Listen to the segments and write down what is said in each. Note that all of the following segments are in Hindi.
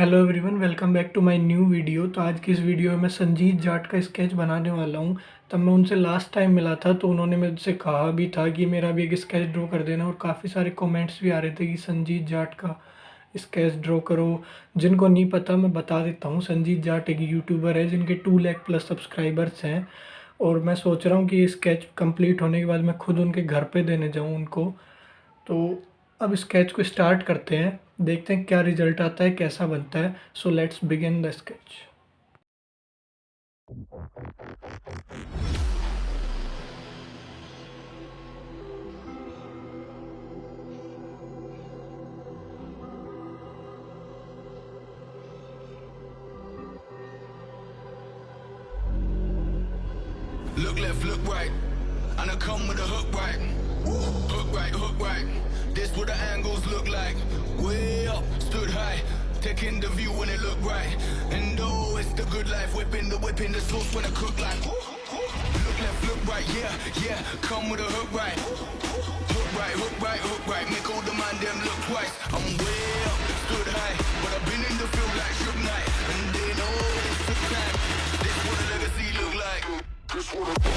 Hello everyone welcome back to my new video तो आज की इस वीडियो में मैं संजीत जाट का स्केच बनाने वाला हूँ। तब मैं उनसे लास्ट टाइम मिला था तो उन्होंने मुझसे कहा भी था कि मेरा भी एक स्केच ड्रॉ कर देना और काफ़ी सारे कमेंट्स भी आ रहे थे कि संजीत जाट का स्केच ड्रॉ करो। जिनको नहीं पता, मैं बता देता हूँ। संजीत जाट एक यूट्यूबर है, जिनके टू लैख प्लस सब्सक्राइबर्स हैं। और मैं सोच रहा हूँ कि स्केच कंप्लीट होने के बाद मैं खुद उनके घर पर देने जाऊँ उनको। तो अब स्केच को स्टार्ट करते हैं देखते हैं क्या रिज़ल्ट आता है कैसा बनता है so let's begin the sketch Look left, look right, and I come with a hook right. Hook right, hook right. This what the angles look like. Way up, stood high. Taking the view when it look right. And oh, it's the good life. Whipping the whipping the sauce when I cook like. Look left, look right, yeah, yeah. Come with a hook right. Hook right, hook right, hook right. Make all the man them look twice. I'm way up, stood high. But I've been in the field like Shook Knight. And they know oh, it took time. This what a legacy look like. This what a...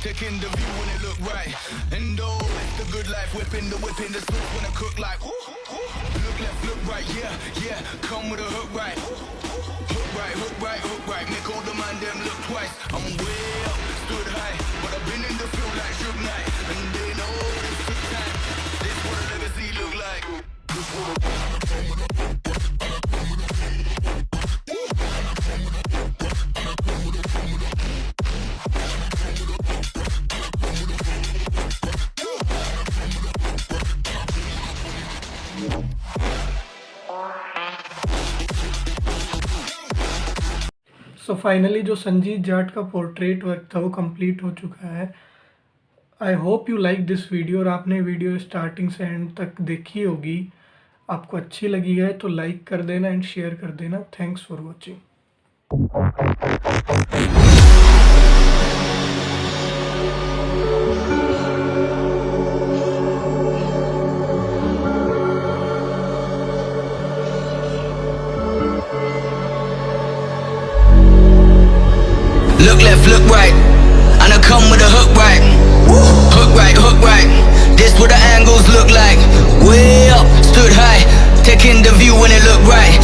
Taking the view when it look right. And oh, the good life. Whipping the whipping the sauce when I cook like. Look left, look right, yeah, yeah. Come with a hook right. Hook right, hook right, hook right. Make all the man them look twice. So so finally जो संजीत जाट का पोर्ट्रेट वर्क था, वो कंप्लीट हो चुका है। I hope you like this video और आपने वीडियो स्टार्टिंग से एंड तक देखी होगी। आपको अच्छी लगी है तो लाइक कर देना एंड शेयर कर देना। Thanks for watching Look left, look right. I come with a hook right. Hook right, hook right. This what the angles look like. Way up, stood high. Taking the view when it look right.